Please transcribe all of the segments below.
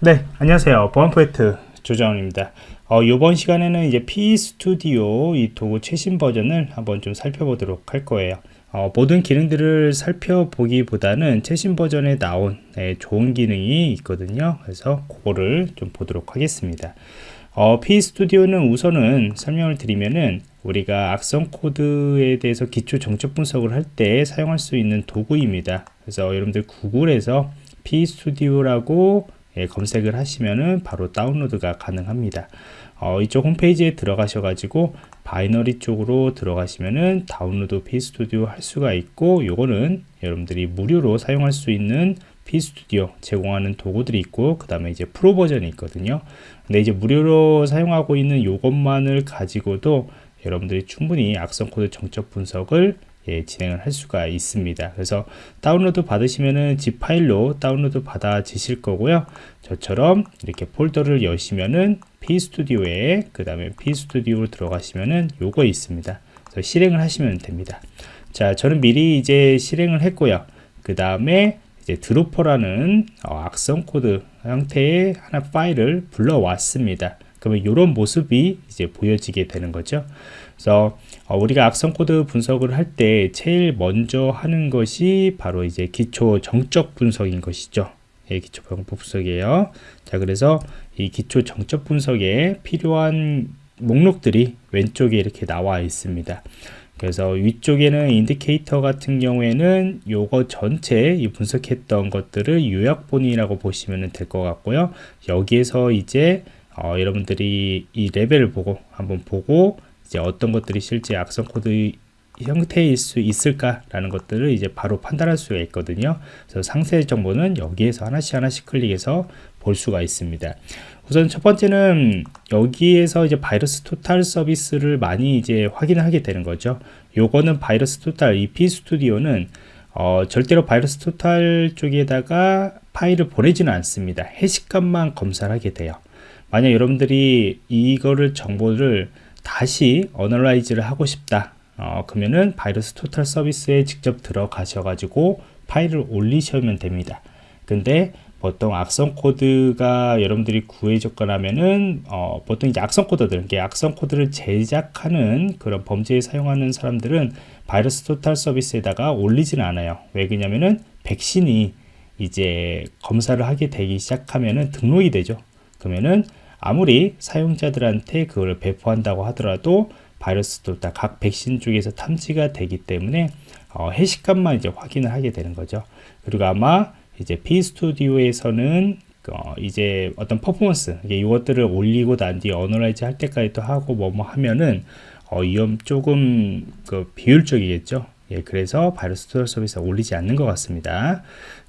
네, 안녕하세요. 보안 프로젝트 조정원입니다. 어, 이번 시간에는 이제 P 스튜디오 이 도구 최신 버전을 한번 좀 살펴보도록 할 거예요. 어, 모든 기능들을 살펴보기보다는 최신 버전에 나온 네, 좋은 기능이 있거든요. 그래서 그거를 좀 보도록 하겠습니다. 어, P 스튜디오는 우선은 설명을 드리면은 우리가 악성 코드에 대해서 기초 정적 분석을 할 때 사용할 수 있는 도구입니다. 그래서 여러분들 구글에서 PE Studio라고 예, 검색을 하시면은 바로 다운로드가 가능합니다. 어, 이쪽 홈페이지에 들어가셔 가지고 binary 쪽으로 들어가시면은 다운로드 PE Studio 할 수가 있고 요거는 여러분들이 무료로 사용할 수 있는 PE Studio 제공하는 도구들이 있고 그 다음에 이제 프로 버전이 있거든요 근데 이제 무료로 사용하고 있는 요것만을 가지고도 여러분들이 충분히 악성 코드 정적 분석을 예, 진행을 할 수가 있습니다. 그래서 다운로드 받으시면은 zip 파일로 다운로드 받아지실 거고요. 저처럼 이렇게 폴더를 여시면은 p스튜디오에 그 다음에 p스튜디오로 들어가시면은 요거 있습니다. 그래서 실행을 하시면 됩니다. 자, 저는 미리 이제 실행을 했고요. 그 다음에 이제 dropper라는 어, 악성 코드 형태의 하나 파일을 불러왔습니다. 그러면 이런 모습이 이제 보여지게 되는 거죠. 그래서 어, 우리가 악성 코드 분석을 할 때 제일 먼저 하는 것이 바로 이제 기초 정적 분석인 것이죠. 예, 기초 분석이에요. 자, 그래서 이 기초 정적 분석에 필요한 목록들이 왼쪽에 이렇게 나와 있습니다. 그래서 위쪽에는 indicator 같은 경우에는 요거 전체 이 분석했던 것들을 요약본이라고 보시면 될 것 같고요. 여기에서 이제 어, 여러분들이 이 레벨을 보고 한번 보고 이제 어떤 것들이 실제 악성 코드 형태일 수 있을까라는 것들을 이제 바로 판단할 수가 있거든요. 그래서 상세 정보는 여기에서 하나씩 하나씩 클릭해서 볼 수가 있습니다. 우선 첫 번째는 여기에서 이제 VirusTotal 서비스를 많이 이제 확인하게 되는 거죠. 요거는 바이러스 토탈 EP 스튜디오는 어, 절대로 VirusTotal 쪽에다가 파일을 보내지는 않습니다. 해시값만 검사를 하게 돼요. 만약 여러분들이 이거를 정보를 다시 analyze를 하고 싶다. 어, 그러면은 VirusTotal 서비스에 직접 들어가셔 가지고 파일을 올리시면 됩니다. 근데 보통 악성 코드가 여러분들이 구해 줬거나면은 어, 보통 이제 악성 코드들 악성 코드를 제작하는 그런 범죄에 사용하는 사람들은 VirusTotal 서비스에다가 올리지는 않아요. 왜 그러냐면은 백신이 이제 검사를 하게 되기 시작하면은 등록이 되죠. 그러면은 아무리 사용자들한테 그걸 배포한다고 하더라도 VirusTotal 각 백신 쪽에서 탐지가 되기 때문에 어, 해시값만 이제 확인을 하게 되는 거죠. 그리고 아마 이제 PE Studio에서는 어, 이제 어떤 퍼포먼스 이것들을 올리고 난 뒤에 analyze 할 때까지 또 하고 뭐뭐 하면은 어, 위험 조금 그 비효율적이겠죠. 예, 그래서 VirusTotal 서비스 올리지 않는 것 같습니다.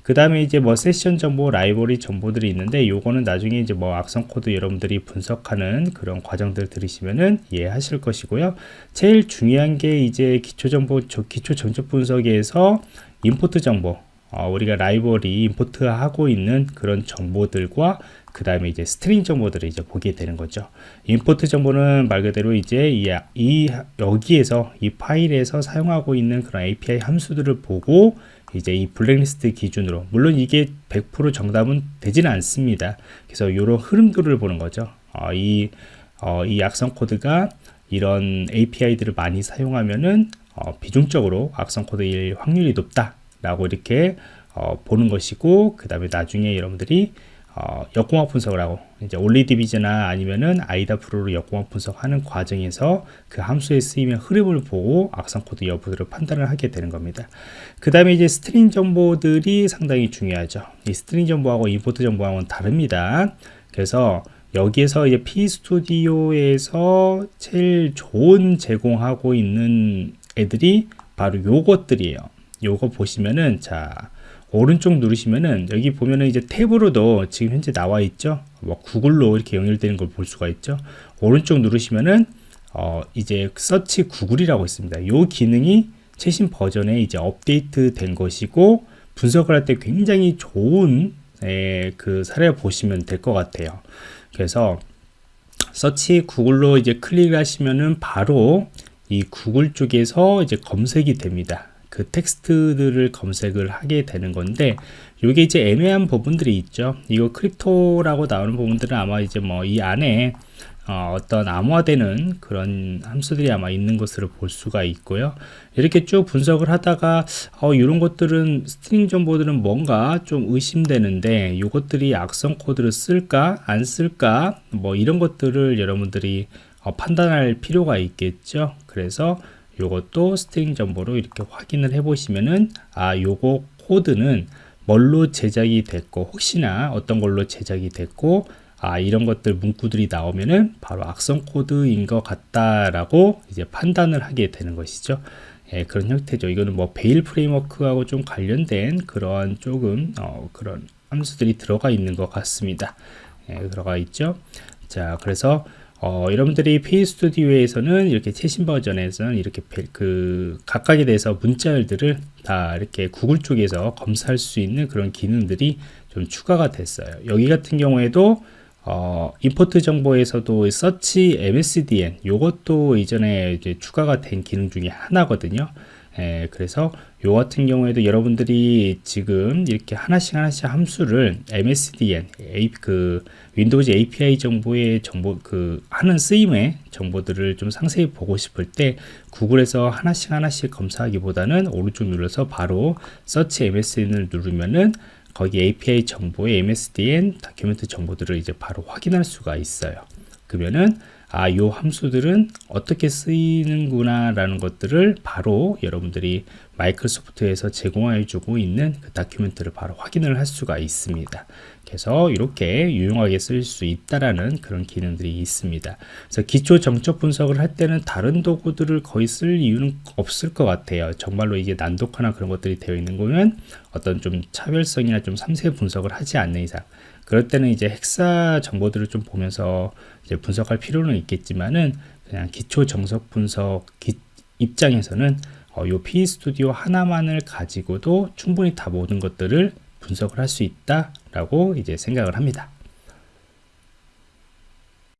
그 다음에 이제 뭐 세션 정보, 라이브러리 정보들이 있는데 요거는 나중에 이제 뭐 악성 코드 여러분들이 분석하는 그런 과정들 들으시면은 이해하실 것이고요. 제일 중요한 게 이제 기초 정보, 기초 정적 분석에서 import 정보, 어, 우리가 라이브러리 import 하고 있는 그런 정보들과 그 다음에 이제 string 정보들을 이제 보게 되는 거죠. import 정보는 말 그대로 이제 이, 이 여기에서 이 파일에서 사용하고 있는 그런 API 함수들을 보고 이제 이 블랙리스트 기준으로 물론 이게 100% 정답은 되지는 않습니다. 그래서 이런 흐름들을 보는 거죠. 어, 이, 어, 이 악성 코드가 이런 API들을 많이 사용하면은 어, 비중적으로 악성 코드일 확률이 높다 라고 이렇게 어, 보는 것이고 그 다음에 나중에 여러분들이 어, 역공학 분석을 하고 이제 OllyDbg나 아니면은 IDA Pro로 역공학 분석하는 과정에서 그 함수에 쓰이는 흐름을 보고 악성 코드 여부를 판단을 하게 되는 겁니다. 그 다음에 이제 string 정보들이 상당히 중요하죠. 이 string 정보하고 import 정보하고는 다릅니다. 그래서 여기에서 이제 PE Studio에서 제일 좋은 제공하고 있는 애들이 바로 요것들이에요. 요거 보시면은 자 오른쪽 누르시면은 여기 보면은 이제 탭으로도 지금 현재 나와 있죠? 뭐 구글로 이렇게 연결되는 걸 볼 수가 있죠? 오른쪽 누르시면은 어 이제 search Google이라고 있습니다. 요 기능이 최신 버전에 이제 업데이트 된 것이고 분석을 할 때 굉장히 좋은 에, 그 사례를 보시면 될 것 같아요. 그래서 search Google로 이제 클릭하시면은 바로 이 구글 쪽에서 이제 검색이 됩니다 그 텍스트들을 검색을 하게 되는 건데 이게 이제 애매한 부분들이 있죠. 이거 crypto라고 나오는 부분들은 아마 이제 뭐 이 안에 어, 떤 암호화되는 그런 함수들이 아마 있는 것으로 볼 수가 있고요. 이렇게 쭉 분석을 하다가 어, 이런 것들은 string 정보들은 뭔가 좀 의심되는데 이것들이 악성 코드를 쓸까 안 쓸까 뭐 이런 것들을 여러분들이 어, 판단할 필요가 있겠죠. 그래서 이것도 string 정보로 이렇게 확인을 해 보시면은 아 요거 코드는 뭘로 제작이 됐고 혹시나 어떤 걸로 제작이 됐고 아 이런 것들 문구들이 나오면은 바로 악성 코드인 것 같다라고 이제 판단을 하게 되는 것이죠. 예, 그런 형태죠. 이거는 뭐 베일 프레임워크하고 좀 관련된 그런 조금 어, 그런 함수들이 들어가 있는 것 같습니다. 예, 들어가 있죠. 자, 그래서 어, 여러분들이 페이 스튜디오에서는 이렇게 최신 버전에서는 이렇게 그 각각에 대해서 문자열들을 다 이렇게 구글 쪽에서 검사할 수 있는 그런 기능들이 좀 추가가 됐어요. 여기 같은 경우에도 어, 임포트 정보에서도 서치 MSDN 요것도 이전에 이제 추가가 된 기능 중에 하나거든요. 예, 그래서 요 같은 경우에도 여러분들이 지금 이렇게 하나씩 하나씩 함수를 MSDN 에, 그 Windows API 정보의 정보 그 하는 쓰임의 정보들을 좀 상세히 보고 싶을 때 구글에서 하나씩 하나씩 검사하기보다는 오른쪽 눌러서 바로 서치 MSDN을 누르면은 거기 API 정보의 MSDN document 정보들을 이제 바로 확인할 수가 있어요. 그러면은 아, 요 함수들은 어떻게 쓰이는구나 라는 것들을 바로 여러분들이 마이크로소프트에서 제공해 주고 있는 그 다큐멘트를 바로 확인을 할 수가 있습니다. 그래서 이렇게 유용하게 쓸 수 있다라는 그런 기능들이 있습니다. 그래서 기초 정적 분석을 할 때는 다른 도구들을 거의 쓸 이유는 없을 것 같아요. 정말로 이게 난독하나 그런 것들이 되어 있는 거면 어떤 좀 차별성이나 좀 상세 분석을 하지 않는 이상 그럴 때는 이제 헥사 정보들을 좀 보면서 이제 분석할 필요는 있겠지만은 그냥 기초 정석 분석 기, 입장에서는 어, 요 P 스튜디오 하나만을 가지고도 충분히 다 모든 것들을 분석을 할 수 있다라고 이제 생각을 합니다.